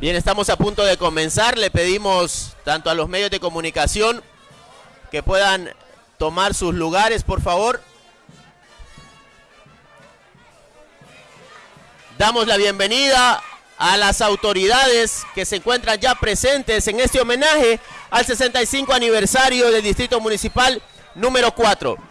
Bien, estamos a punto de comenzar. Le pedimos tanto a los medios de comunicación que puedan tomar sus lugares, por favor. Damos la bienvenida a las autoridades que se encuentran ya presentes en este homenaje al 65 aniversario del Distrito Municipal número 4.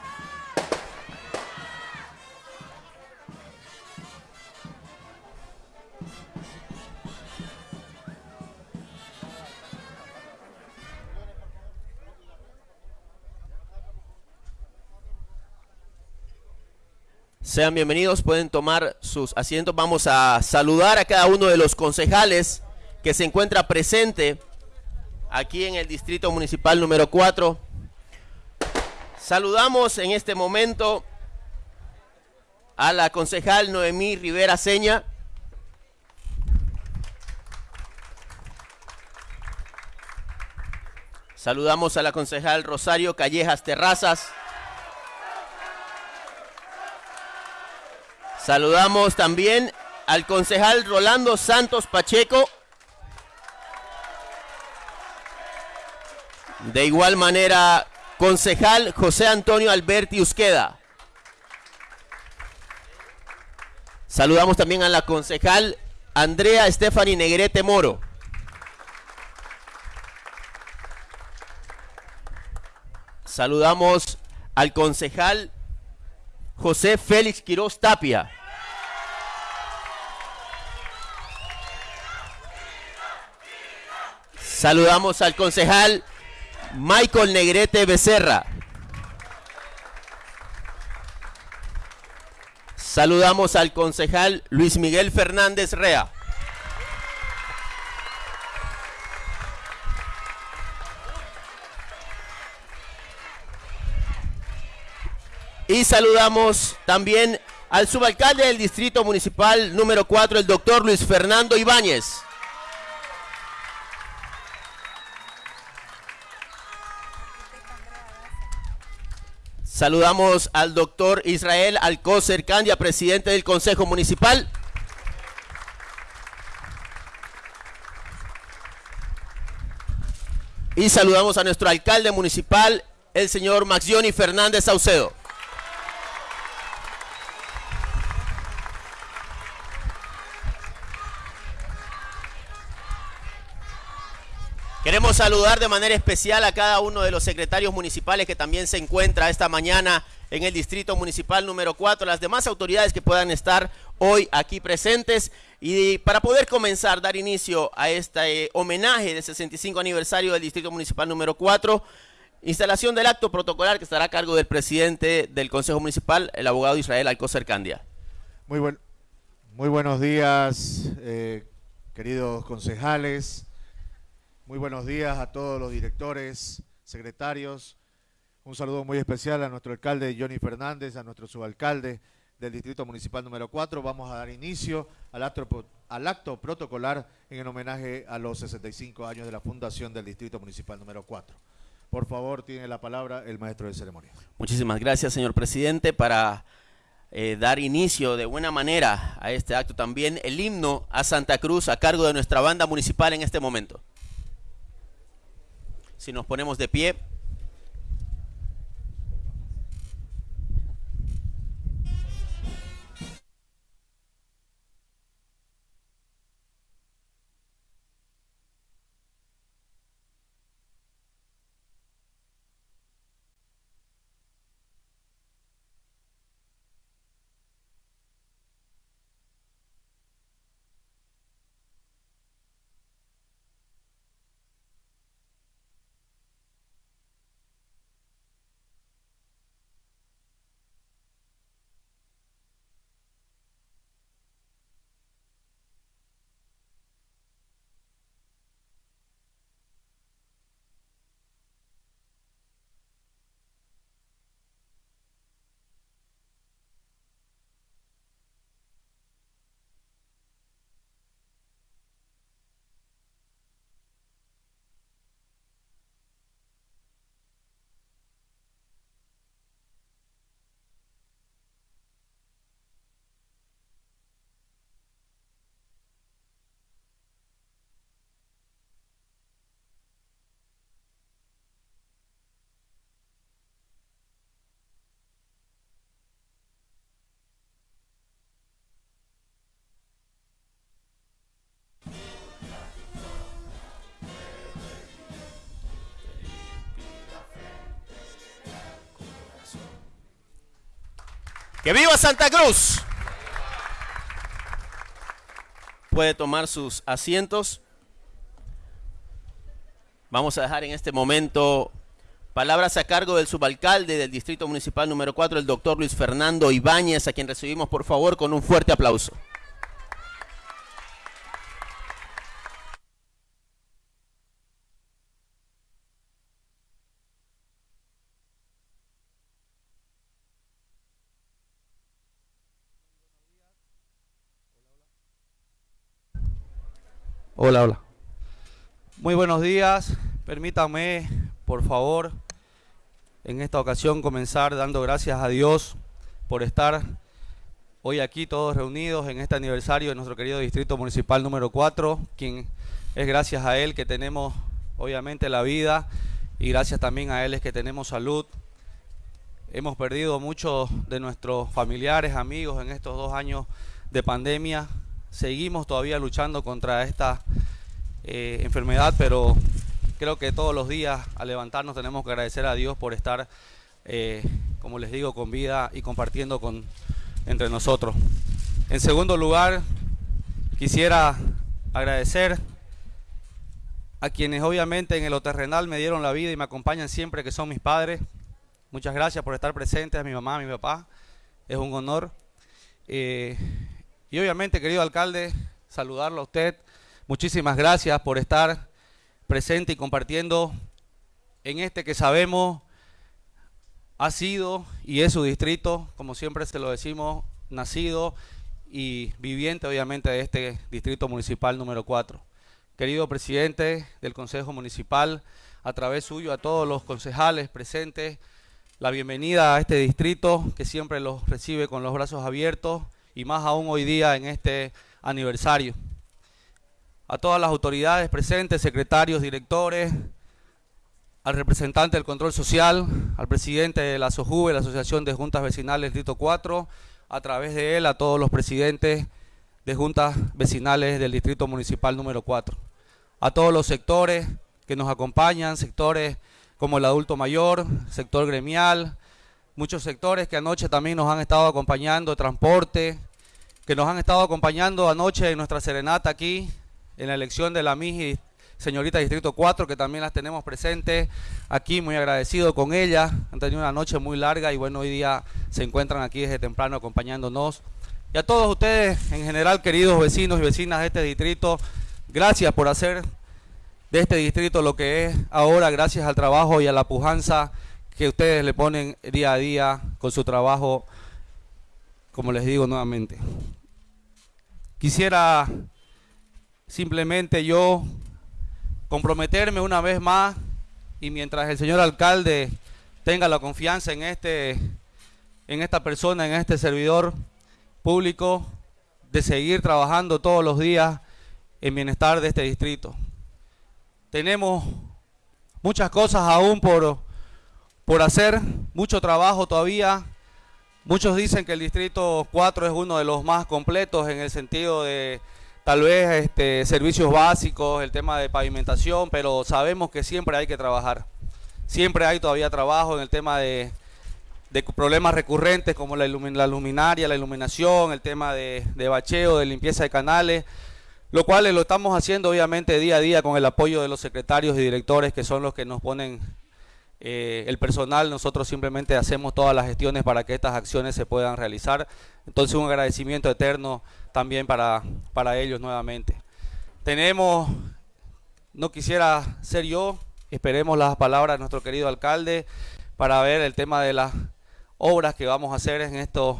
Sean bienvenidos, pueden tomar sus asientos. Vamos a saludar a cada uno de los concejales que se encuentra presente aquí en el Distrito Municipal número 4. Saludamos en este momento a la concejal Noemí Rivera Seña. Saludamos a la concejal Rosario Callejas Terrazas. Saludamos también al concejal Rolando Santos Pacheco. De igual manera, concejal José Antonio Alberti Usqueda. Saludamos también a la concejal Andrea Estefani Negrete Moro. Saludamos al concejal José Félix Quiroz Tapia. Saludamos al concejal Michael Negrete Becerra. Saludamos al concejal Luis Miguel Fernández Rea. Y saludamos también al subalcalde del Distrito Municipal número 4, el doctor Luis Fernando Ibáñez. Saludamos al doctor Israel Alcócer Candia, presidente del Consejo Municipal. Y saludamos a nuestro alcalde municipal, el señor Maxioni Fernández Saucedo. Queremos saludar de manera especial a cada uno de los secretarios municipales que también se encuentra esta mañana en el Distrito Municipal número 4, las demás autoridades que puedan estar hoy aquí presentes y para poder comenzar, dar inicio a este homenaje del 65 aniversario del Distrito Municipal número 4, instalación del acto protocolar que estará a cargo del presidente del Consejo Municipal, el abogado Israel Alcocer Candia. Muy buenos días, eh, queridos concejales, muy buenos días a todos los directores, secretarios. Un saludo muy especial a nuestro alcalde Johnny Fernández, a nuestro subalcalde del Distrito Municipal número 4. Vamos a dar inicio al acto, al acto protocolar en el homenaje a los 65 años de la fundación del Distrito Municipal número 4. Por favor, tiene la palabra el maestro de ceremonia. Muchísimas gracias, señor presidente, para eh, dar inicio de buena manera a este acto. También el himno a Santa Cruz a cargo de nuestra banda municipal en este momento. Si nos ponemos de pie. ¡Que viva Santa Cruz! Puede tomar sus asientos. Vamos a dejar en este momento palabras a cargo del subalcalde del Distrito Municipal número 4, el doctor Luis Fernando Ibáñez, a quien recibimos por favor con un fuerte aplauso. Hola, hola. Muy buenos días. Permítame, por favor, en esta ocasión comenzar dando gracias a Dios por estar hoy aquí todos reunidos en este aniversario de nuestro querido Distrito Municipal número 4, quien es gracias a él que tenemos obviamente la vida y gracias también a él es que tenemos salud. Hemos perdido muchos de nuestros familiares, amigos en estos dos años de pandemia, seguimos todavía luchando contra esta eh, enfermedad, pero creo que todos los días al levantarnos tenemos que agradecer a Dios por estar, eh, como les digo, con vida y compartiendo con, entre nosotros. En segundo lugar, quisiera agradecer a quienes obviamente en lo terrenal me dieron la vida y me acompañan siempre, que son mis padres. Muchas gracias por estar presentes, a mi mamá, a mi papá. Es un honor. Eh, y obviamente, querido alcalde, saludarlo a usted. Muchísimas gracias por estar presente y compartiendo en este que sabemos ha sido y es su distrito, como siempre se lo decimos, nacido y viviente obviamente de este distrito municipal número 4. Querido presidente del Consejo Municipal, a través suyo a todos los concejales presentes, la bienvenida a este distrito que siempre los recibe con los brazos abiertos y más aún hoy día en este aniversario. A todas las autoridades presentes, secretarios, directores, al representante del control social, al presidente de la SOJUVE, la Asociación de Juntas Vecinales Distrito 4, a través de él a todos los presidentes de juntas vecinales del Distrito Municipal número 4. A todos los sectores que nos acompañan, sectores como el adulto mayor, sector gremial, muchos sectores que anoche también nos han estado acompañando, transporte, que nos han estado acompañando anoche en nuestra serenata aquí, en la elección de la MIGI, señorita Distrito 4, que también las tenemos presentes aquí, muy agradecido con ella. Han tenido una noche muy larga y bueno, hoy día se encuentran aquí desde temprano acompañándonos. Y a todos ustedes, en general, queridos vecinos y vecinas de este distrito, gracias por hacer de este distrito lo que es ahora, gracias al trabajo y a la pujanza que ustedes le ponen día a día con su trabajo, como les digo nuevamente. Quisiera simplemente yo comprometerme una vez más y mientras el señor alcalde tenga la confianza en este en esta persona, en este servidor público de seguir trabajando todos los días en bienestar de este distrito. Tenemos muchas cosas aún por, por hacer, mucho trabajo todavía Muchos dicen que el distrito 4 es uno de los más completos en el sentido de tal vez este, servicios básicos, el tema de pavimentación, pero sabemos que siempre hay que trabajar. Siempre hay todavía trabajo en el tema de, problemas recurrentes como la, luminaria, la iluminación, el tema de, de bacheo, de limpieza de canales, lo cual lo estamos haciendo obviamente día a día con el apoyo de los secretarios y directores que son los que nos ponen eh, el personal, nosotros simplemente hacemos todas las gestiones para que estas acciones se puedan realizar. Entonces un agradecimiento eterno también para, para ellos nuevamente. Tenemos, no quisiera ser yo, esperemos las palabras de nuestro querido alcalde para ver el tema de las obras que vamos a hacer en estos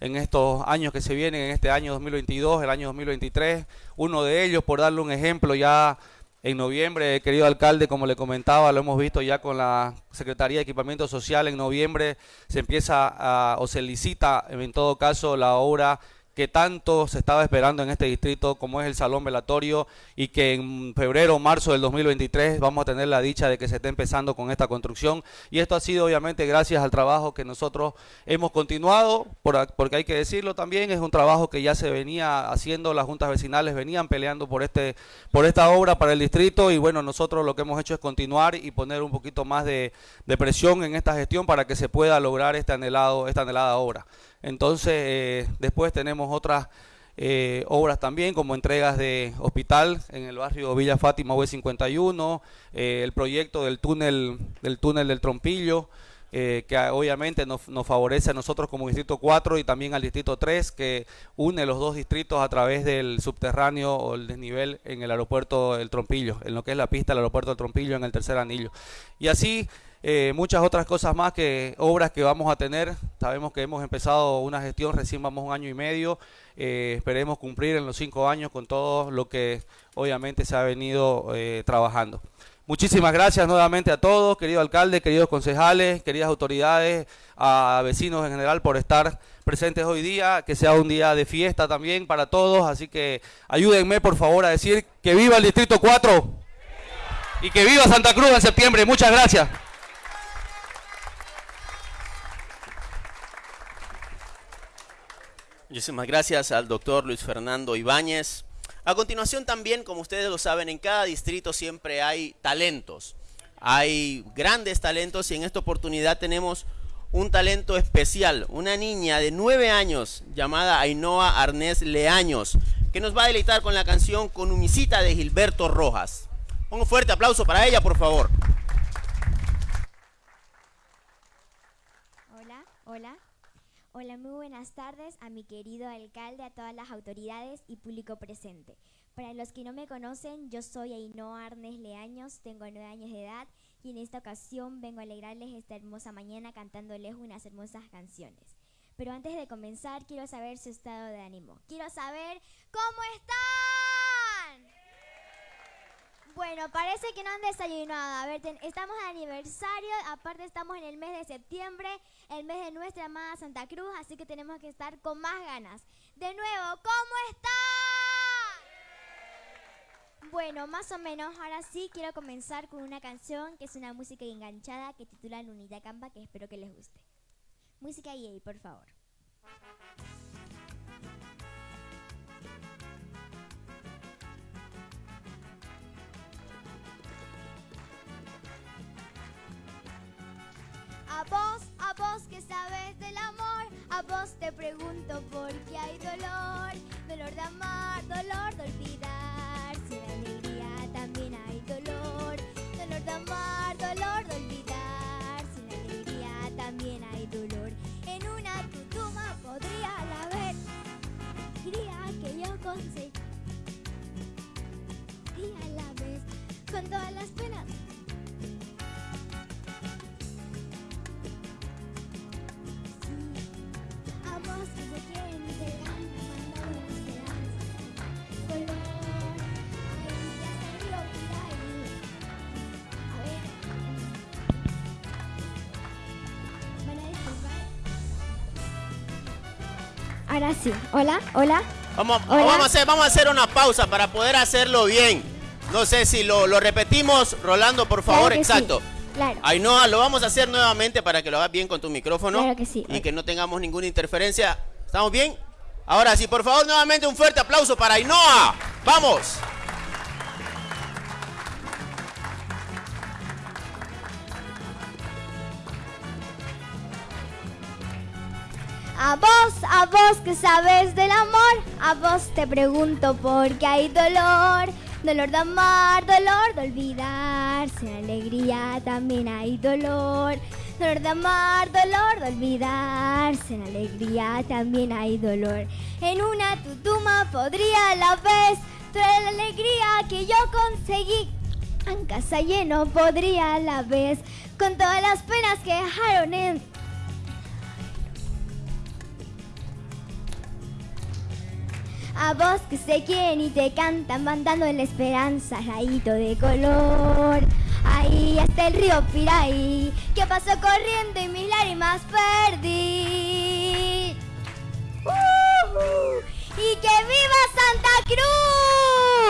en estos años que se vienen, en este año 2022, el año 2023. Uno de ellos, por darle un ejemplo, ya en noviembre, querido alcalde, como le comentaba, lo hemos visto ya con la Secretaría de Equipamiento Social, en noviembre se empieza a, o se licita en todo caso la obra que tanto se estaba esperando en este distrito como es el Salón Velatorio y que en febrero o marzo del 2023 vamos a tener la dicha de que se esté empezando con esta construcción y esto ha sido obviamente gracias al trabajo que nosotros hemos continuado, porque hay que decirlo también, es un trabajo que ya se venía haciendo, las juntas vecinales venían peleando por, este, por esta obra para el distrito y bueno, nosotros lo que hemos hecho es continuar y poner un poquito más de, de presión en esta gestión para que se pueda lograr este anhelado, esta anhelada obra. Entonces, eh, después tenemos otras eh, obras también, como entregas de hospital en el barrio Villa Fátima V51, eh, el proyecto del túnel del túnel del Trompillo, eh, que obviamente nos, favorece a nosotros como Distrito 4 y también al Distrito 3, que une los dos distritos a través del subterráneo o el desnivel en el aeropuerto del Trompillo, en lo que es la pista del aeropuerto del Trompillo en el tercer anillo. Y así eh, muchas otras cosas más que obras que vamos a tener. Sabemos que hemos empezado una gestión, recién vamos un año y medio. Eh, esperemos cumplir en los cinco años con todo lo que obviamente se ha venido trabajando. Muchísimas gracias nuevamente a todos, querido alcalde, queridos concejales, queridas autoridades, a vecinos en general por estar presentes hoy día, que sea un día de fiesta también para todos, así que ayúdenme por favor a decir que viva el Distrito 4 y que viva Santa Cruz en septiembre. Muchas gracias. Muchísimas gracias al doctor Luis Fernando Ibáñez. A continuación también, como ustedes lo saben, en cada distrito siempre hay talentos. Hay grandes talentos y en esta oportunidad tenemos un talento especial, una niña de nueve años llamada Ainhoa Arnés Leaños, que nos va a deleitar con la canción Con Humisita de Gilberto Rojas. Un fuerte aplauso para ella, por favor. Hola, hola. Hola, muy buenas tardes a mi querido alcalde, a todas las autoridades y público presente. Para los que no me conocen, yo soy Ainhoa Arnes Leaños, tengo nueve años de edad y en esta ocasión vengo a alegrarles esta hermosa mañana cantándoles unas hermosas canciones. Pero antes de comenzar, quiero saber su estado de ánimo. Quiero saber cómo están. Bueno, parece que no han desayunado. A ver, estamos de aniversario, aparte estamos en el mes de septiembre, el mes de nuestra amada Santa Cruz, así que tenemos que estar con más ganas. De nuevo, ¿cómo están? Bueno, más o menos, ahora sí quiero comenzar con una canción que es una música enganchada que titula Lunita Campa, que espero que les guste. Música EA, por favor. A vos, a vos que sabes del amor, a vos te pregunto por qué hay dolor, dolor de amar, dolor de olvidar, sin alegría también hay dolor, dolor de amar, dolor de olvidar, sin alegría también hay dolor. En una tutuma podría la ver, quería que yo conseguí, a la vez, con todas las penas Ahora sí. Hola, hola. Vamos, Vamos, a hacer, vamos a hacer una pausa para poder hacerlo bien. No sé si lo, repetimos, Rolando, por favor. Exacto. Claro. Ainhoa, lo vamos a hacer nuevamente para que lo hagas bien con tu micrófono. Claro que sí. Y que no tengamos ninguna interferencia. ¿Estamos bien? Ahora sí, por favor, nuevamente un fuerte aplauso para Ainhoa. ¡Vamos! A vos, a vos que sabes del amor, a vos te pregunto por qué hay dolor. Dolor de amar, dolor de olvidar, sin alegría también hay dolor. Dolor de amar, dolor de olvidar, sin alegría también hay dolor. En una tutuma podría la vez traer la alegría que yo conseguí. En casa lleno podría la vez, con todas las penas que dejaron en A vos que se quieren y te cantan, mandando en la esperanza, rayito de color. Ahí está el río Piraí, que pasó corriendo y mis lágrimas perdí. ¡Y que viva Santa Cruz!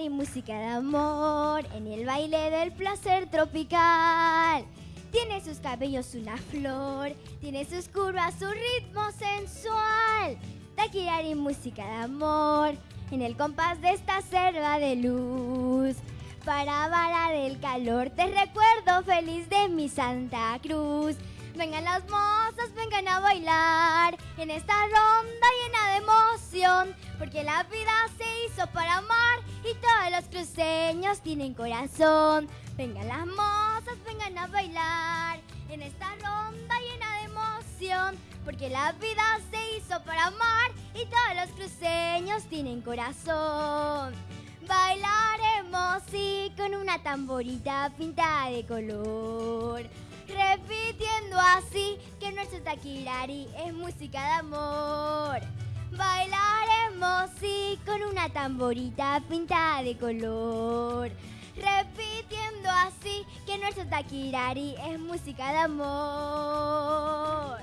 Y música de amor en el baile del placer tropical. Tiene sus cabellos una flor, tiene sus curvas, su ritmo sensual. Taquirari música de amor, en el compás de esta selva de luz. Para varar el calor te recuerdo feliz de mi Santa Cruz. Vengan las mozas, vengan a bailar en esta ronda llena de emoción, porque la vida se hizo para amar y todos los cruceños tienen corazón. Vengan las mozas, vengan a bailar en esta ronda llena de emoción, porque la vida se hizo para amar y todos los cruceños tienen corazón. Bailaremos sí con una tamborita pintada de color repitiendo así que nuestro taquirari es música de amor. Bailaremos sí con una tamborita pintada de color. Repitiendo así que nuestro taquirari es música de amor.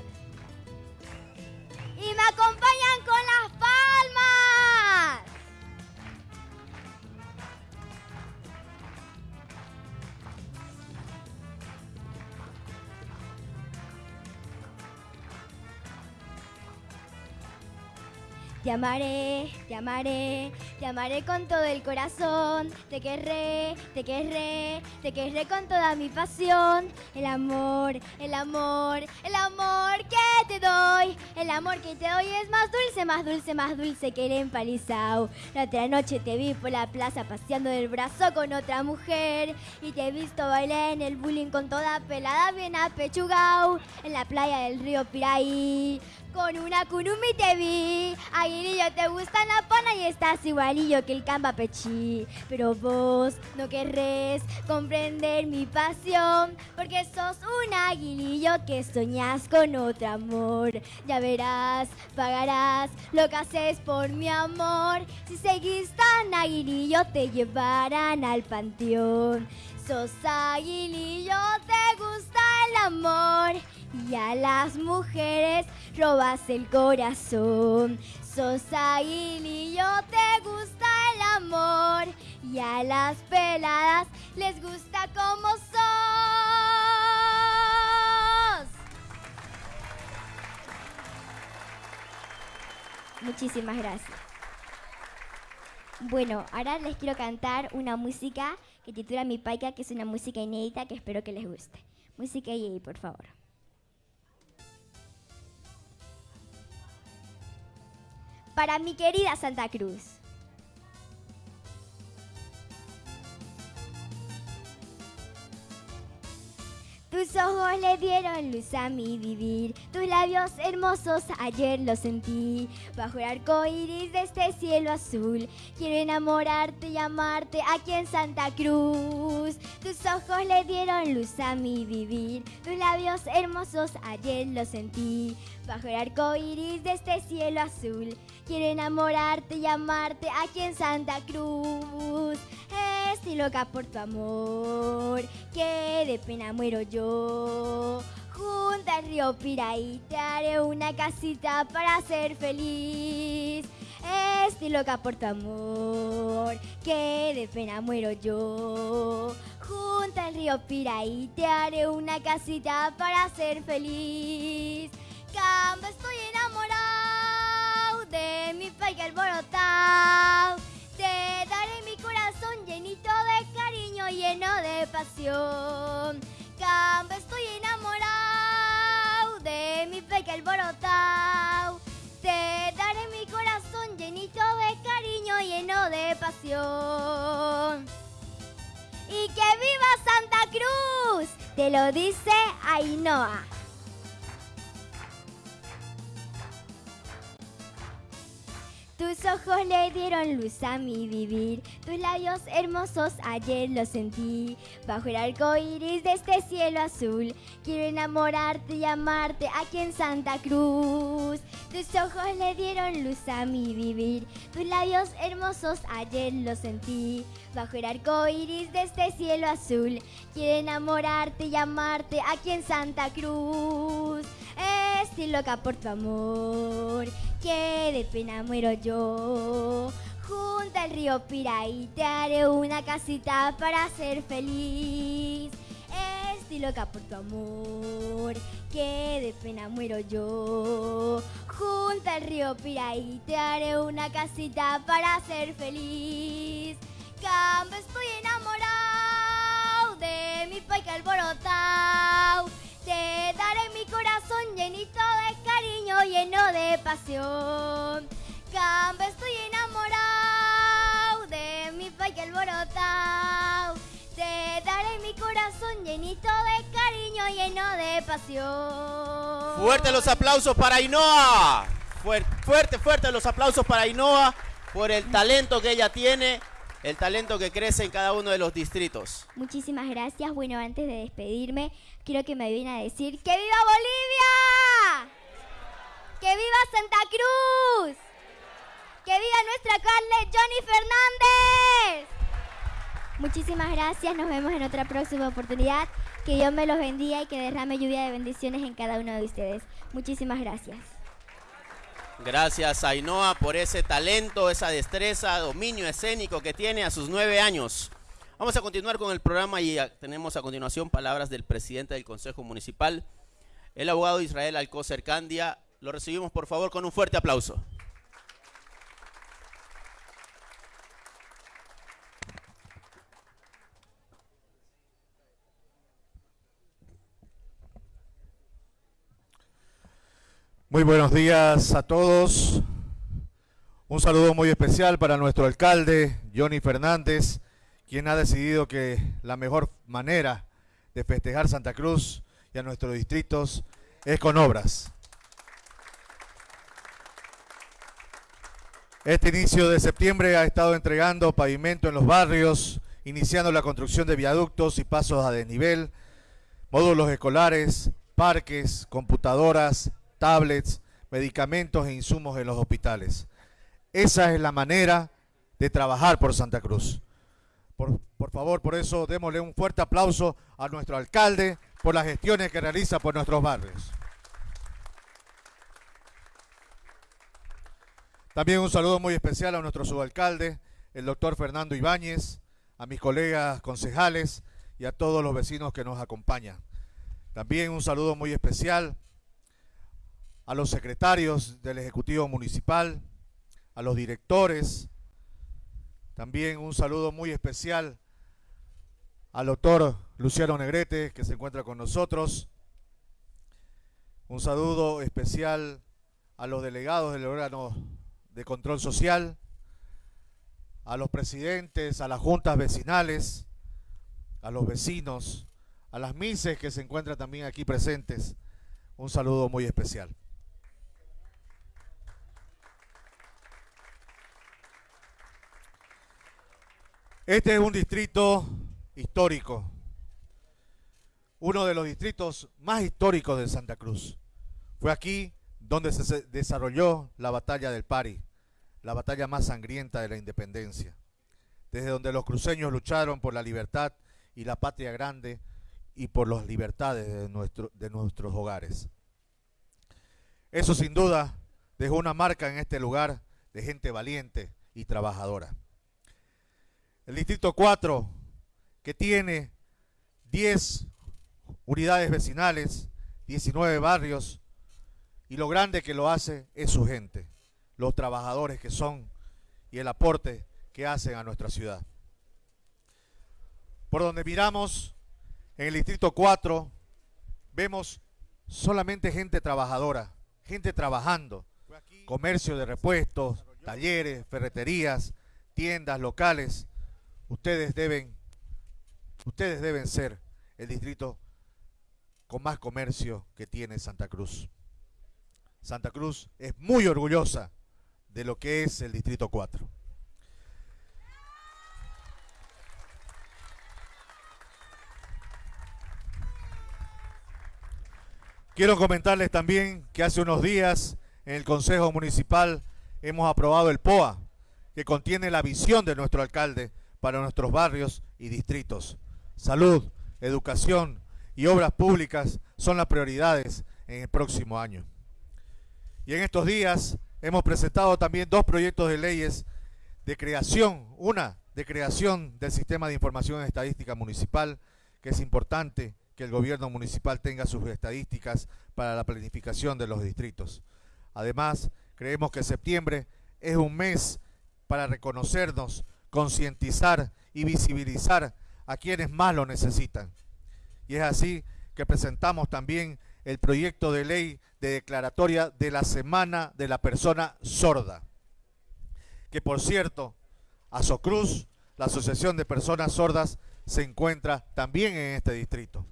Te amaré, te amaré, te amaré con todo el corazón. Te querré, te querré, te querré con toda mi pasión. El amor, el amor, el amor que El amor que te doy es más dulce, más dulce, más dulce que el empalizao. La otra noche te vi por la plaza paseando del brazo con otra mujer. Y te he visto bailar en el bullying con toda pelada bien apechugao. En la playa del río Piraí. Con una curumi te vi, Aguilillo te gusta la pana y estás igualillo que el camba pechí. Pero vos no querrés comprender mi pasión, porque sos un aguilillo que soñás con otro amor. Ya verás, pagarás lo que haces por mi amor. Si seguís tan aguilillo te llevarán al panteón. Sos aguilillo, te gusta el amor y a las mujeres robas el corazón. Sos aguilillo, te gusta el amor y a las peladas les gusta como sos. Muchísimas gracias. Bueno, ahora les quiero cantar una música que titula Mi Paica, que es una música inédita que espero que les guste. Música y por favor. Para mi querida Santa Cruz. Tus ojos le dieron luz a mi vivir, tus labios hermosos ayer los sentí. Bajo el arco iris de este cielo azul, quiero enamorarte y amarte aquí en Santa Cruz. Tus ojos le dieron luz a mi vivir, tus labios hermosos ayer los sentí. Bajo el arco iris de este cielo azul, quiero enamorarte y amarte aquí en Santa Cruz. Estoy loca por tu amor, que de pena muero yo. Junto al río Piraí te haré una casita para ser feliz. Estoy loca por tu amor, que de pena muero yo. Junto al río Piraí te haré una casita para ser feliz. Camba, estoy enamorado de mi país alborotado. Te daré mi corazón llenito de cariño, lleno de pasión. Camba, estoy enamorado de mi peque alborotado. Te daré mi corazón llenito de cariño, lleno de pasión. Y que viva Santa Cruz, te lo dice Ainhoa. Tus ojos le dieron luz a mi vivir, tus labios hermosos ayer los sentí. Bajo el arco iris de este cielo azul, quiero enamorarte y amarte aquí en Santa Cruz. Tus ojos le dieron luz a mi vivir, tus labios hermosos ayer los sentí. Bajo el arco iris de este cielo azul, quiero enamorarte y amarte aquí en Santa Cruz. Estoy loca por tu amor, que de pena muero yo. Junto al río Piraí te haré una casita para ser feliz. estoy loca por tu amor, que de pena muero yo. Junto al río Piraí te haré una casita para ser feliz. Campo estoy enamorado de mi país alborotado. Te daré mi corazón llenito de cariño, lleno de pasión. Campo estoy enamorado de mi país alborotado. Te daré mi corazón llenito de cariño, lleno de pasión. Fuerte los aplausos para Ainhoa. Fuerte, fuerte, fuerte los aplausos para Ainhoa por el talento que ella tiene, el talento que crece en cada uno de los distritos. Muchísimas gracias. Bueno, antes de despedirme, quiero que me viene a decir ¡Que viva Bolivia! ¡Que viva Santa Cruz! ¡Que viva nuestra alcalde Johnny Fernández! Muchísimas gracias, nos vemos en otra próxima oportunidad. Que Dios me los bendiga y que derrame lluvia de bendiciones en cada uno de ustedes. Muchísimas gracias. Gracias Ainhoa por ese talento, esa destreza, dominio escénico que tiene a sus nueve años. Vamos a continuar con el programa y tenemos a continuación palabras del presidente del Consejo Municipal, el abogado Israel Alcócer Candia. Lo recibimos por favor con un fuerte aplauso. Muy buenos días a todos. Un saludo muy especial para nuestro alcalde, Johnny Fernández, quien ha decidido que la mejor manera de festejar Santa Cruz y a nuestros distritos es con obras. Este inicio de septiembre ha estado entregando pavimento en los barrios, iniciando la construcción de viaductos y pasos a desnivel, módulos escolares, parques, computadoras, tablets, medicamentos e insumos en los hospitales. Esa es la manera de trabajar por Santa Cruz. Por, por, favor, por eso démosle un fuerte aplauso a nuestro alcalde por las gestiones que realiza por nuestros barrios. También un saludo muy especial a nuestro subalcalde, el doctor Fernando Ibáñez, a mis colegas concejales y a todos los vecinos que nos acompañan. También un saludo muy especial a los secretarios del Ejecutivo Municipal, a los directores, también un saludo muy especial al doctor Luciano Negrete, que se encuentra con nosotros, un saludo especial a los delegados del órgano de control social, a los presidentes, a las juntas vecinales, a los vecinos, a las mises que se encuentran también aquí presentes, un saludo muy especial. Este es un distrito histórico, uno de los distritos más históricos de Santa Cruz. Fue aquí donde se desarrolló la batalla del Pari, la batalla más sangrienta de la independencia, desde donde los cruceños lucharon por la libertad y la patria grande y por las libertades de, de nuestros hogares. Eso sin duda dejó una marca en este lugar de gente valiente y trabajadora. El distrito 4, que tiene 10 unidades vecinales, 19 barrios, y lo grande que lo hace es su gente, los trabajadores que son y el aporte que hacen a nuestra ciudad. Por donde miramos, en el distrito 4, vemos solamente gente trabajadora, gente trabajando, comercio de repuestos, talleres, ferreterías, tiendas locales, Ustedes deben, ustedes deben ser el distrito con más comercio que tiene Santa Cruz. Santa Cruz es muy orgullosa de lo que es el Distrito 4. Quiero comentarles también que hace unos días en el Consejo Municipal hemos aprobado el POA, que contiene la visión de nuestro alcalde para nuestros barrios y distritos. Salud, educación y obras públicas son las prioridades en el próximo año. Y en estos días hemos presentado también dos proyectos de leyes de creación, una de creación del Sistema de Información Estadística Municipal, que es importante que el gobierno municipal tenga sus estadísticas para la planificación de los distritos. Además, creemos que septiembre es un mes para reconocernos, concientizar y visibilizar a quienes más lo necesitan. Y es así que presentamos también el proyecto de ley de declaratoria de la Semana de la Persona Sorda, que por cierto, Asocruz, la Asociación de Personas Sordas, se encuentra también en este distrito.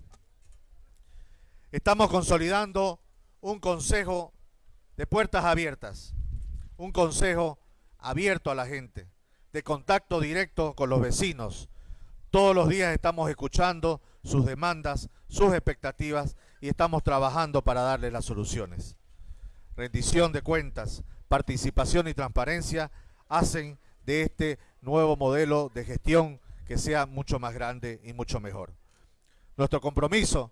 Estamos consolidando un consejo de puertas abiertas, un consejo abierto a la gente, de contacto directo con los vecinos. Todos los días estamos escuchando sus demandas, sus expectativas y estamos trabajando para darle las soluciones. Rendición de cuentas, participación y transparencia hacen de este nuevo modelo de gestión que sea mucho más grande y mucho mejor. Nuestro compromiso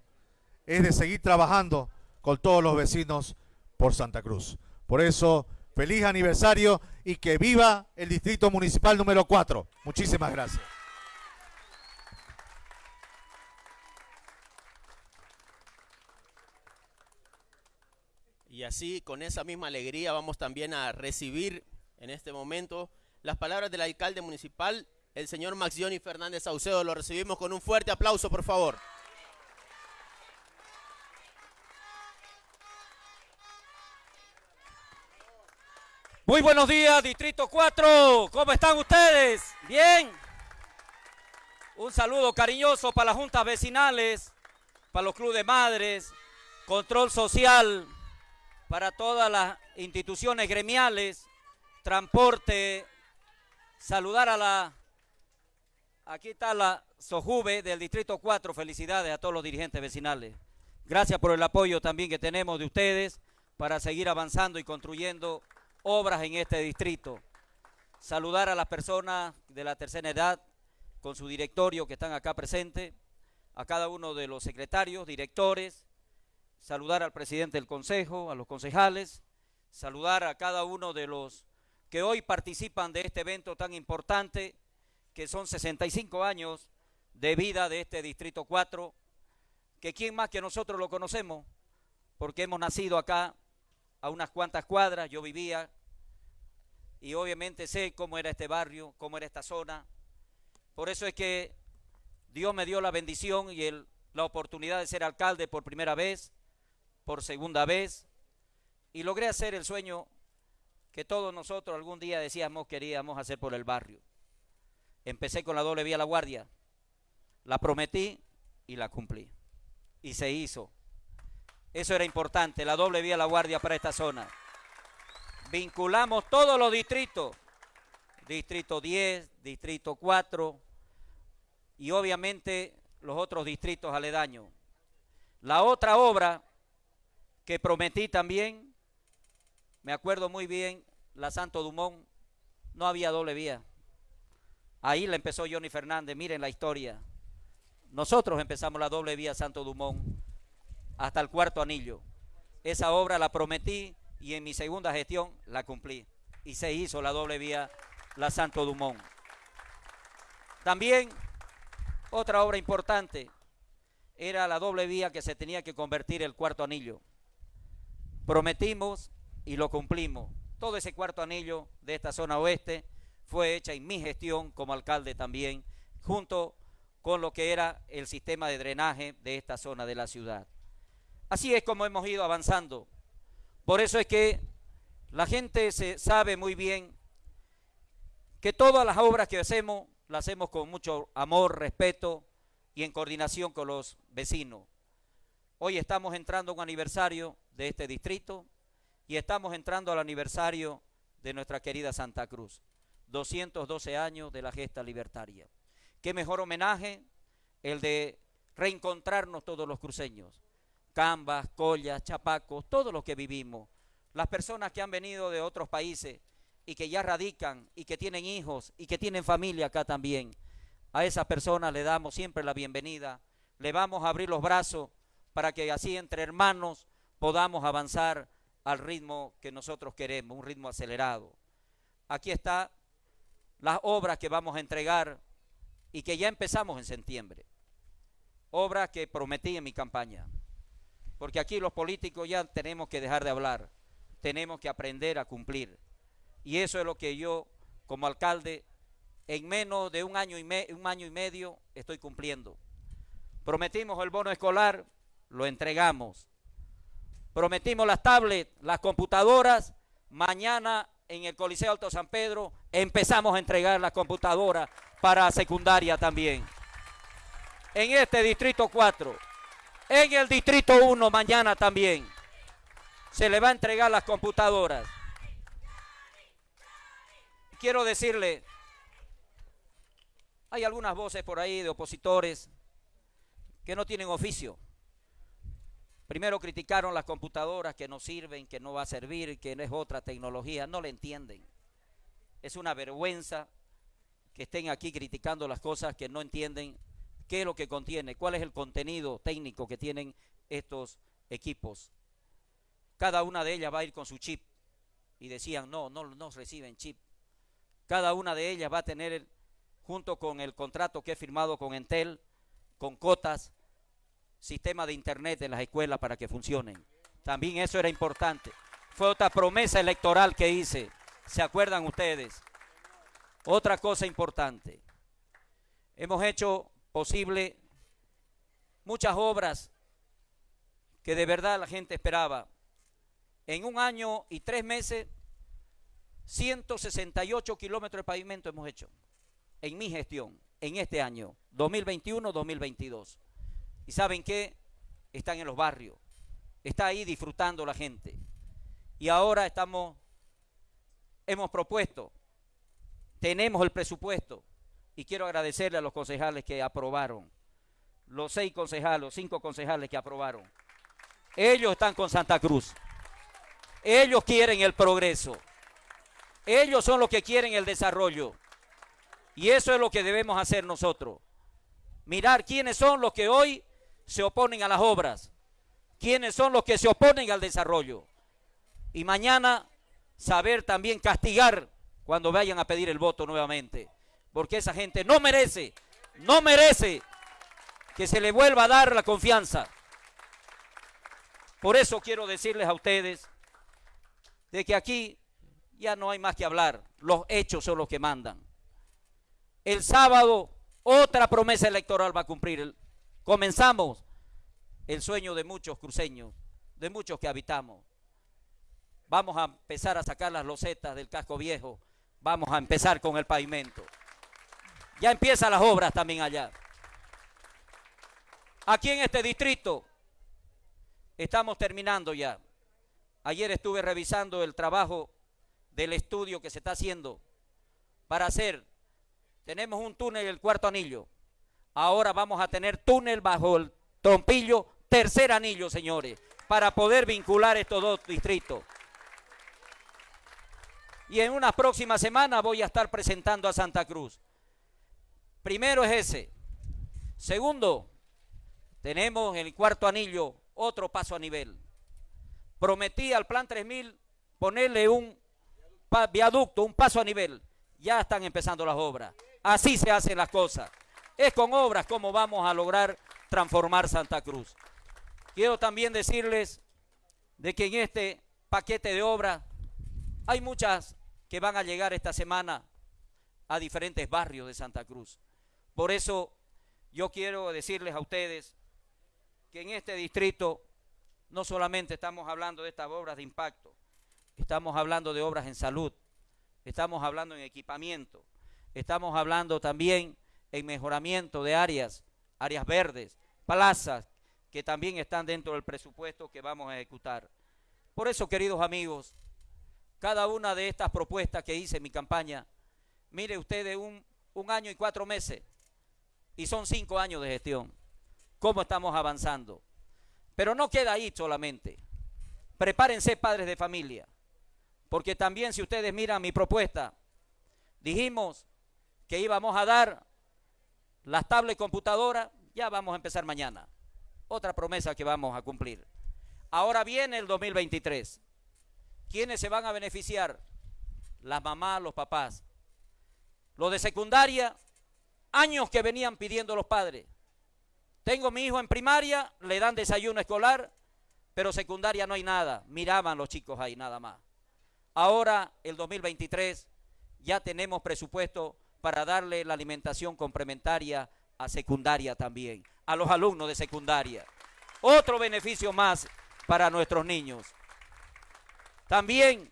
es de seguir trabajando con todos los vecinos por Santa Cruz. Por eso, feliz aniversario y que viva el Distrito Municipal número 4. Muchísimas gracias. Y así, con esa misma alegría, vamos también a recibir en este momento las palabras del alcalde municipal, el señor Maxioni Fernández Saucedo. Lo recibimos con un fuerte aplauso, por favor. Muy buenos días, Distrito 4. ¿Cómo están ustedes? Bien. Un saludo cariñoso para las juntas vecinales, para los clubes de madres, control social, para todas las instituciones gremiales, transporte, saludar a la, aquí está la Sojuve del Distrito 4, felicidades a todos los dirigentes vecinales. Gracias por el apoyo también que tenemos de ustedes para seguir avanzando y construyendo obras en este distrito. Saludar a las personas de la tercera edad con su directorio que están acá presentes, a cada uno de los secretarios, directores, saludar al presidente del consejo, a los concejales, saludar a cada uno de los que hoy participan de este evento tan importante, que son 65 años de vida de este Distrito 4, que quién más que nosotros lo conocemos, porque hemos nacido acá a unas cuantas cuadras, yo vivía, y obviamente sé cómo era este barrio, cómo era esta zona. Por eso es que Dios me dio la bendición y el, la oportunidad de ser alcalde por primera vez por segunda vez y logré hacer el sueño que todos nosotros algún día decíamos queríamos hacer por el barrio. Empecé con la doble vía La Guardia, la prometí y la cumplí. Y se hizo. Eso era importante, la doble vía La Guardia para esta zona. Vinculamos todos los distritos, distrito 10, distrito 4 y obviamente los otros distritos aledaños. La otra obra que prometí también, me acuerdo muy bien, la Santo Dumont, no había doble vía. Ahí la empezó Johnny Fernández, miren la historia. Nosotros empezamos la doble vía Santo Dumont hasta el cuarto anillo. Esa obra la prometí y en mi segunda gestión la cumplí. Y se hizo la doble vía la Santo Dumont. También otra obra importante era la doble vía que se tenía que convertir el cuarto anillo. Prometimos y lo cumplimos. Todo ese cuarto anillo de esta zona oeste fue hecha en mi gestión como alcalde también, junto con lo que era el sistema de drenaje de esta zona de la ciudad. Así es como hemos ido avanzando. Por eso es que la gente se sabe muy bien que todas las obras que hacemos las hacemos con mucho amor, respeto y en coordinación con los vecinos. Hoy estamos entrando a un aniversario de este distrito y estamos entrando al aniversario de nuestra querida Santa Cruz. 212 años de la gesta libertaria. Qué mejor homenaje el de reencontrarnos todos los cruceños. Cambas, Collas, Chapacos, todos los que vivimos. Las personas que han venido de otros países y que ya radican y que tienen hijos y que tienen familia acá también. A esas personas le damos siempre la bienvenida. Le vamos a abrir los brazos para que así entre hermanos podamos avanzar al ritmo que nosotros queremos, un ritmo acelerado. Aquí está las obras que vamos a entregar y que ya empezamos en septiembre. obras que prometí en mi campaña. Porque aquí los políticos ya tenemos que dejar de hablar, tenemos que aprender a cumplir. Y eso es lo que yo, como alcalde, en menos de un año y, un año y medio estoy cumpliendo. Prometimos el bono escolar, lo entregamos. Prometimos las tablets, las computadoras. Mañana en el Coliseo Alto San Pedro empezamos a entregar las computadoras para secundaria también. En este distrito 4, en el distrito 1 mañana también se le va a entregar las computadoras. Quiero decirle, hay algunas voces por ahí de opositores que no tienen oficio. Primero criticaron las computadoras que no sirven, que no va a servir, que no es otra tecnología. No le entienden. Es una vergüenza que estén aquí criticando las cosas que no entienden qué es lo que contiene, cuál es el contenido técnico que tienen estos equipos. Cada una de ellas va a ir con su chip. Y decían, no, no, no reciben chip. Cada una de ellas va a tener, junto con el contrato que he firmado con Entel, con cotas, sistema de internet en las escuelas para que funcionen. También eso era importante. Fue otra promesa electoral que hice. ¿Se acuerdan ustedes? Otra cosa importante. Hemos hecho posible muchas obras que de verdad la gente esperaba. En un año y tres meses, 168 kilómetros de pavimento hemos hecho en mi gestión, en este año, 2021-2022. ¿Y saben qué? Están en los barrios. Está ahí disfrutando la gente. Y ahora estamos, hemos propuesto, tenemos el presupuesto. Y quiero agradecerle a los concejales que aprobaron. Los seis concejales, los cinco concejales que aprobaron. Ellos están con Santa Cruz. Ellos quieren el progreso. Ellos son los que quieren el desarrollo. Y eso es lo que debemos hacer nosotros. Mirar quiénes son los que hoy se oponen a las obras, quiénes son los que se oponen al desarrollo. Y mañana saber también castigar cuando vayan a pedir el voto nuevamente, porque esa gente no merece, no merece que se le vuelva a dar la confianza. Por eso quiero decirles a ustedes de que aquí ya no hay más que hablar, los hechos son los que mandan. El sábado otra promesa electoral va a cumplir comenzamos el sueño de muchos cruceños, de muchos que habitamos. Vamos a empezar a sacar las losetas del casco viejo, vamos a empezar con el pavimento. Ya empiezan las obras también allá. Aquí en este distrito estamos terminando ya. Ayer estuve revisando el trabajo del estudio que se está haciendo para hacer. Tenemos un túnel el cuarto anillo Ahora vamos a tener túnel bajo el trompillo, tercer anillo, señores, para poder vincular estos dos distritos. Y en una próxima semana voy a estar presentando a Santa Cruz. Primero es ese. Segundo, tenemos en el cuarto anillo otro paso a nivel. Prometí al Plan 3000 ponerle un viaducto, un paso a nivel. Ya están empezando las obras. Así se hacen las cosas. Es con obras como vamos a lograr transformar Santa Cruz. Quiero también decirles de que en este paquete de obras hay muchas que van a llegar esta semana a diferentes barrios de Santa Cruz. Por eso yo quiero decirles a ustedes que en este distrito no solamente estamos hablando de estas obras de impacto, estamos hablando de obras en salud, estamos hablando en equipamiento, estamos hablando también en mejoramiento de áreas, áreas verdes, plazas que también están dentro del presupuesto que vamos a ejecutar. Por eso, queridos amigos, cada una de estas propuestas que hice en mi campaña, mire ustedes un, un año y cuatro meses, y son cinco años de gestión, cómo estamos avanzando. Pero no queda ahí solamente. Prepárense padres de familia, porque también si ustedes miran mi propuesta, dijimos que íbamos a dar las tablets computadoras, ya vamos a empezar mañana. Otra promesa que vamos a cumplir. Ahora viene el 2023. ¿Quiénes se van a beneficiar? Las mamás, los papás. Los de secundaria, años que venían pidiendo los padres. Tengo mi hijo en primaria, le dan desayuno escolar, pero secundaria no hay nada. Miraban los chicos ahí nada más. Ahora, el 2023, ya tenemos presupuesto para darle la alimentación complementaria a secundaria también, a los alumnos de secundaria. Otro beneficio más para nuestros niños. También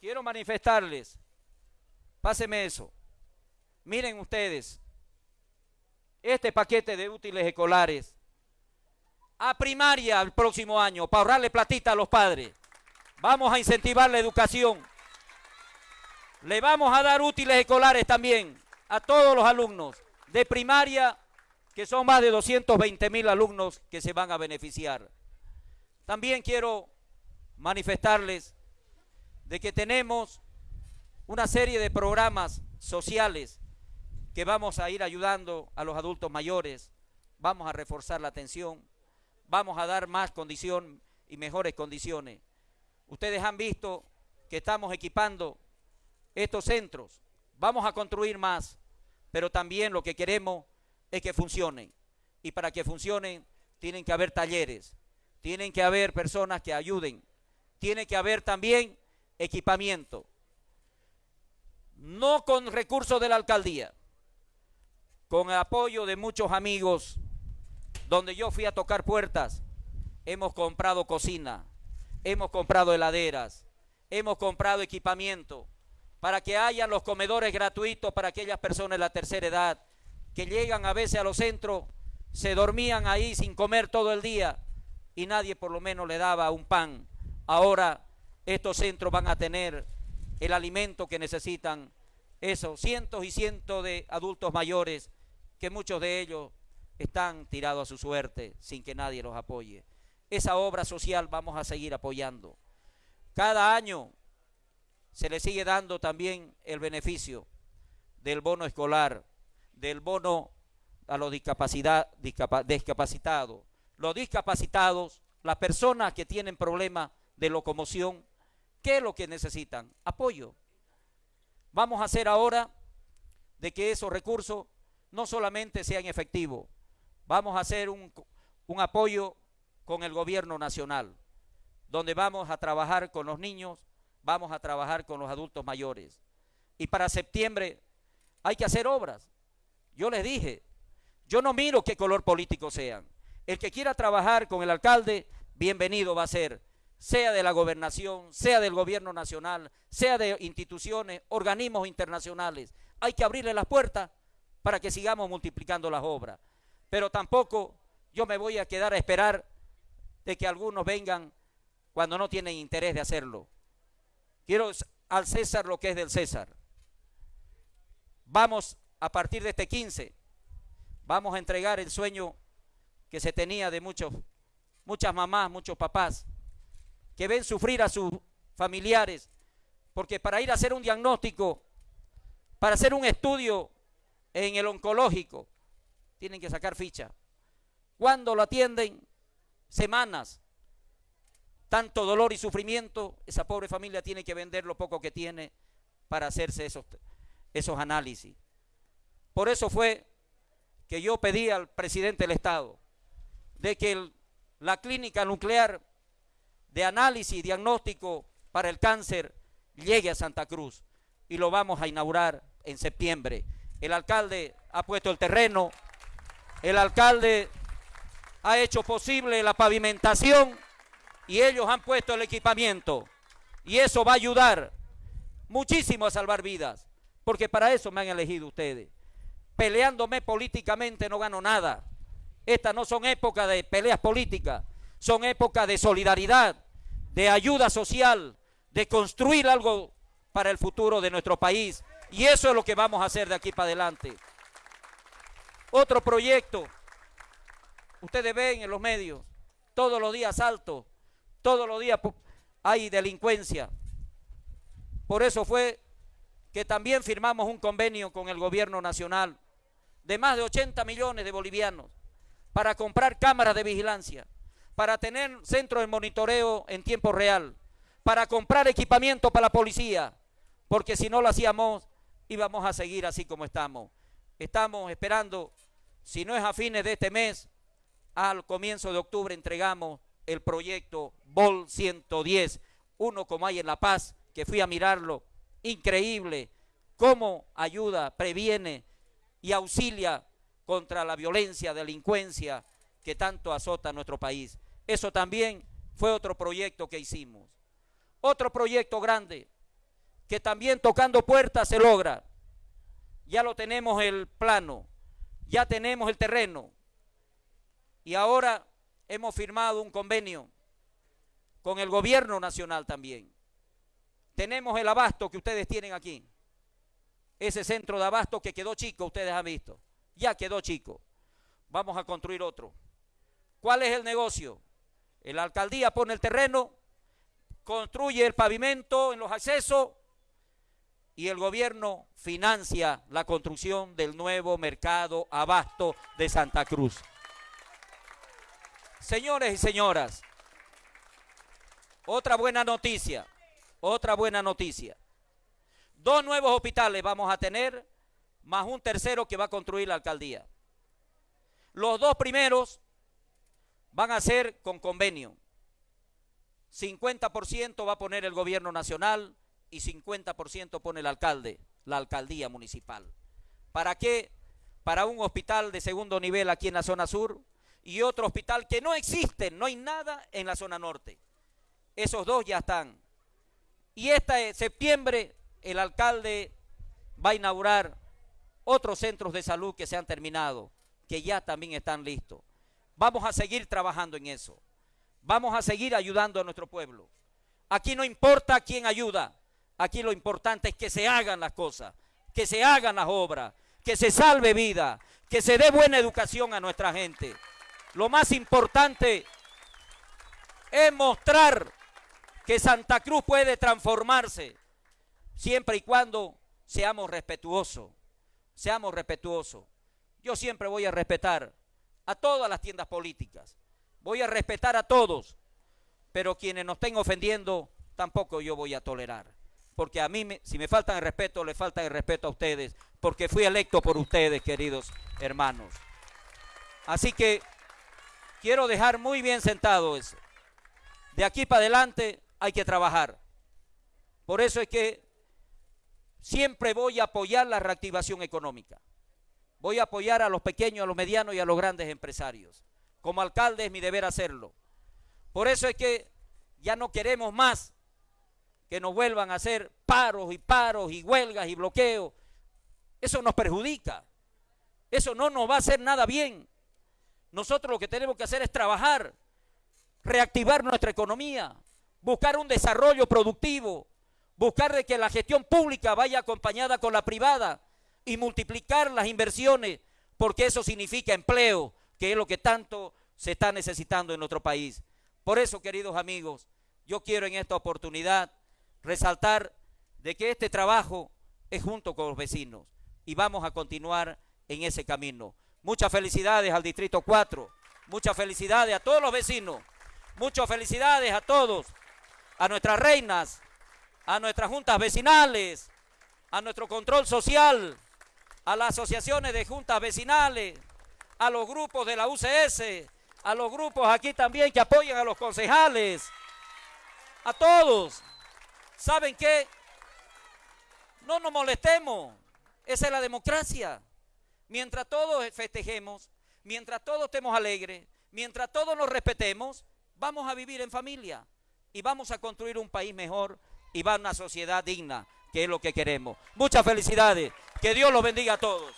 quiero manifestarles, páseme eso, miren ustedes, este paquete de útiles escolares a primaria el próximo año para ahorrarle platita a los padres. Vamos a incentivar la educación. Le vamos a dar útiles escolares también a todos los alumnos de primaria, que son más de 220 mil alumnos que se van a beneficiar. También quiero manifestarles de que tenemos una serie de programas sociales que vamos a ir ayudando a los adultos mayores, vamos a reforzar la atención, vamos a dar más condición y mejores condiciones. Ustedes han visto que estamos equipando estos centros, vamos a construir más, pero también lo que queremos es que funcionen. Y para que funcionen tienen que haber talleres, tienen que haber personas que ayuden, tiene que haber también equipamiento, no con recursos de la alcaldía, con el apoyo de muchos amigos, donde yo fui a tocar puertas, hemos comprado cocina, hemos comprado heladeras, hemos comprado equipamiento para que haya los comedores gratuitos para aquellas personas de la tercera edad que llegan a veces a los centros, se dormían ahí sin comer todo el día y nadie por lo menos le daba un pan. Ahora estos centros van a tener el alimento que necesitan esos cientos y cientos de adultos mayores que muchos de ellos están tirados a su suerte sin que nadie los apoye. Esa obra social vamos a seguir apoyando. Cada año se le sigue dando también el beneficio del bono escolar, del bono a los discapacitados. Los discapacitados, las personas que tienen problemas de locomoción, ¿qué es lo que necesitan? Apoyo. Vamos a hacer ahora de que esos recursos no solamente sean efectivos, vamos a hacer un, un apoyo con el gobierno nacional, donde vamos a trabajar con los niños, vamos a trabajar con los adultos mayores. Y para septiembre hay que hacer obras. Yo les dije, yo no miro qué color político sean. El que quiera trabajar con el alcalde, bienvenido va a ser, sea de la gobernación, sea del gobierno nacional, sea de instituciones, organismos internacionales. Hay que abrirle las puertas para que sigamos multiplicando las obras. Pero tampoco yo me voy a quedar a esperar de que algunos vengan cuando no tienen interés de hacerlo. Quiero al César lo que es del César. Vamos a partir de este 15, vamos a entregar el sueño que se tenía de muchos, muchas mamás, muchos papás, que ven sufrir a sus familiares, porque para ir a hacer un diagnóstico, para hacer un estudio en el oncológico, tienen que sacar ficha. Cuando lo atienden, semanas, tanto dolor y sufrimiento, esa pobre familia tiene que vender lo poco que tiene para hacerse esos, esos análisis. Por eso fue que yo pedí al presidente del Estado de que la clínica nuclear de análisis y diagnóstico para el cáncer llegue a Santa Cruz y lo vamos a inaugurar en septiembre. El alcalde ha puesto el terreno, el alcalde ha hecho posible la pavimentación y ellos han puesto el equipamiento. Y eso va a ayudar muchísimo a salvar vidas, porque para eso me han elegido ustedes. Peleándome políticamente no gano nada. Estas no son épocas de peleas políticas, son épocas de solidaridad, de ayuda social, de construir algo para el futuro de nuestro país. Y eso es lo que vamos a hacer de aquí para adelante. Otro proyecto, ustedes ven en los medios, todos los días alto, todos los días hay delincuencia. Por eso fue que también firmamos un convenio con el gobierno nacional de más de 80 millones de bolivianos para comprar cámaras de vigilancia, para tener centros de monitoreo en tiempo real, para comprar equipamiento para la policía, porque si no lo hacíamos íbamos a seguir así como estamos. Estamos esperando, si no es a fines de este mes, al comienzo de octubre entregamos el proyecto BOL 110, uno como hay en La Paz, que fui a mirarlo, increíble, cómo ayuda, previene y auxilia contra la violencia, delincuencia que tanto azota nuestro país. Eso también fue otro proyecto que hicimos. Otro proyecto grande, que también tocando puertas se logra. Ya lo tenemos el plano, ya tenemos el terreno. Y ahora hemos firmado un convenio con el gobierno nacional también. Tenemos el abasto que ustedes tienen aquí. Ese centro de abasto que quedó chico, ustedes han visto. Ya quedó chico. Vamos a construir otro. ¿Cuál es el negocio? La alcaldía pone el terreno, construye el pavimento en los accesos y el gobierno financia la construcción del nuevo mercado abasto de Santa Cruz. Señores y señoras, otra buena noticia, otra buena noticia. Dos nuevos hospitales vamos a tener, más un tercero que va a construir la alcaldía. Los dos primeros van a ser con convenio. 50% va a poner el gobierno nacional y 50% pone el alcalde, la alcaldía municipal. ¿Para qué? Para un hospital de segundo nivel aquí en la zona sur, y otro hospital que no existe, no hay nada en la zona norte. Esos dos ya están. Y este septiembre el alcalde va a inaugurar otros centros de salud que se han terminado, que ya también están listos. Vamos a seguir trabajando en eso. Vamos a seguir ayudando a nuestro pueblo. Aquí no importa quién ayuda, aquí lo importante es que se hagan las cosas, que se hagan las obras, que se salve vida, que se dé buena educación a nuestra gente. Lo más importante es mostrar que Santa Cruz puede transformarse siempre y cuando seamos respetuosos. Seamos respetuosos. Yo siempre voy a respetar a todas las tiendas políticas. Voy a respetar a todos. Pero quienes nos estén ofendiendo, tampoco yo voy a tolerar. Porque a mí, si me faltan el respeto, le falta el respeto a ustedes. Porque fui electo por ustedes, queridos hermanos. Así que quiero dejar muy bien sentado eso. De aquí para adelante hay que trabajar. Por eso es que siempre voy a apoyar la reactivación económica. Voy a apoyar a los pequeños, a los medianos y a los grandes empresarios. Como alcalde es mi deber hacerlo. Por eso es que ya no queremos más que nos vuelvan a hacer paros y paros y huelgas y bloqueos. Eso nos perjudica. Eso no nos va a hacer nada bien. Nosotros lo que tenemos que hacer es trabajar, reactivar nuestra economía, buscar un desarrollo productivo, buscar de que la gestión pública vaya acompañada con la privada y multiplicar las inversiones, porque eso significa empleo, que es lo que tanto se está necesitando en nuestro país. Por eso, queridos amigos, yo quiero en esta oportunidad resaltar de que este trabajo es junto con los vecinos y vamos a continuar en ese camino. Muchas felicidades al Distrito 4. Muchas felicidades a todos los vecinos. Muchas felicidades a todos. A nuestras reinas, a nuestras juntas vecinales, a nuestro control social, a las asociaciones de juntas vecinales, a los grupos de la UCS, a los grupos aquí también que apoyan a los concejales, a todos. ¿Saben qué? No nos molestemos. Esa es la democracia. Mientras todos festejemos, mientras todos estemos alegres, mientras todos nos respetemos, vamos a vivir en familia y vamos a construir un país mejor y va a una sociedad digna, que es lo que queremos. Muchas felicidades. Que Dios los bendiga a todos.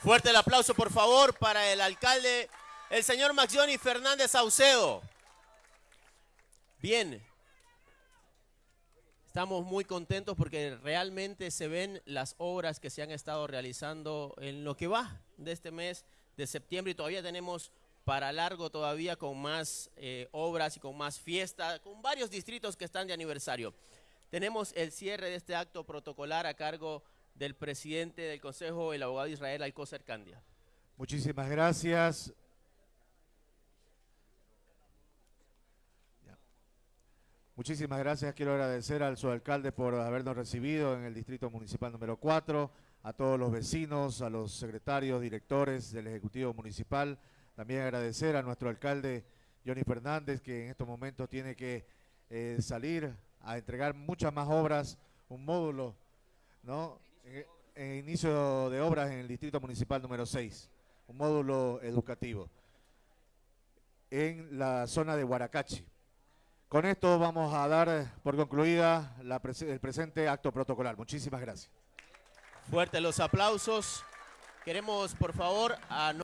Fuerte el aplauso, por favor, para el alcalde, el señor Maxioni Fernández Saucedo. Bien, Estamos muy contentos porque realmente se ven las obras que se han estado realizando en lo que va de este mes de septiembre y todavía tenemos para largo todavía con más eh, obras y con más fiestas, con varios distritos que están de aniversario. Tenemos el cierre de este acto protocolar a cargo del presidente del Consejo, el abogado Israel Alcócer Candia. Muchísimas gracias. Muchísimas gracias. Quiero agradecer al alcalde por habernos recibido en el Distrito Municipal número 4, a todos los vecinos, a los secretarios, directores del Ejecutivo Municipal. También agradecer a nuestro alcalde Johnny Fernández, que en estos momentos tiene que eh, salir a entregar muchas más obras, un módulo, ¿no? En inicio de obras en el Distrito Municipal número 6, un módulo educativo en la zona de Huaracachi. Con esto vamos a dar por concluida la pres- el presente acto protocolar. Muchísimas gracias. Fuertes los aplausos. Queremos, por favor, a